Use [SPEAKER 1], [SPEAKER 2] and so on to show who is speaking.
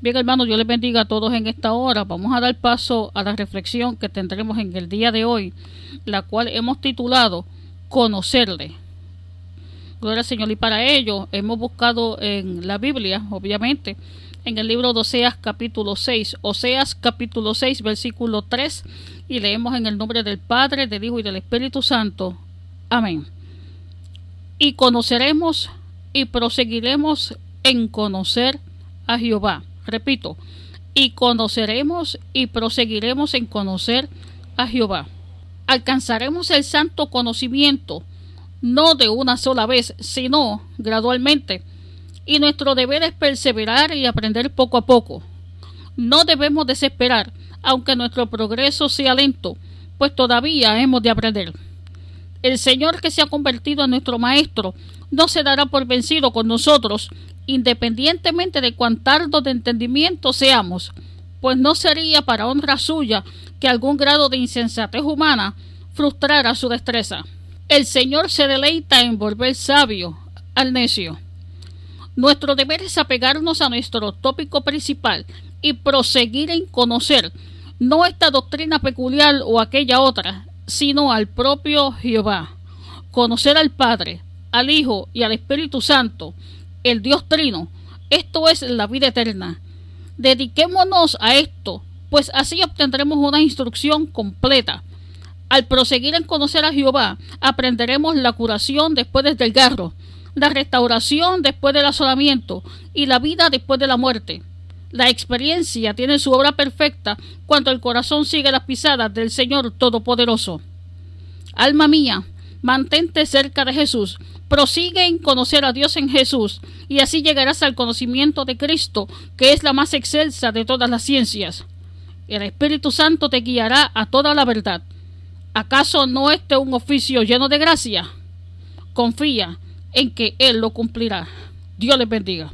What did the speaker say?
[SPEAKER 1] Bien, hermanos, yo les bendiga a todos en esta hora. Vamos a dar paso a la reflexión que tendremos en el día de hoy, la cual hemos titulado Conocerle. Gloria al Señor. Y para ello hemos buscado en la Biblia, obviamente, en el libro de Oseas capítulo 6, Oseas capítulo 6, versículo 3, y leemos en el nombre del Padre, del Hijo y del Espíritu Santo. Amén. Y conoceremos y proseguiremos en conocer a Jehová Repito, y conoceremos y proseguiremos en conocer a Jehová. Alcanzaremos el santo conocimiento, no de una sola vez, sino gradualmente. Y nuestro deber es perseverar y aprender poco a poco. No debemos desesperar, aunque nuestro progreso sea lento, pues todavía hemos de aprender. El Señor que se ha convertido en nuestro Maestro no se dará por vencido con nosotros independientemente de cuán tardo de entendimiento seamos, pues no sería para honra suya que algún grado de insensatez humana frustrara su destreza. El Señor se deleita en volver sabio al necio. Nuestro deber es apegarnos a nuestro tópico principal y proseguir en conocer no esta doctrina peculiar o aquella otra, sino al propio Jehová. Conocer al Padre, al Hijo y al Espíritu Santo, el Dios Trino. Esto es la vida eterna. Dediquémonos a esto, pues así obtendremos una instrucción completa. Al proseguir en conocer a Jehová, aprenderemos la curación después del desgarro, la restauración después del asolamiento y la vida después de la muerte. La experiencia tiene su obra perfecta cuando el corazón sigue las pisadas del Señor Todopoderoso. Alma mía, mantente cerca de Jesús, prosigue en conocer a Dios en Jesús, y así llegarás al conocimiento de Cristo, que es la más excelsa de todas las ciencias. El Espíritu Santo te guiará a toda la verdad. ¿Acaso no este un oficio lleno de gracia? Confía en que Él lo cumplirá. Dios les bendiga.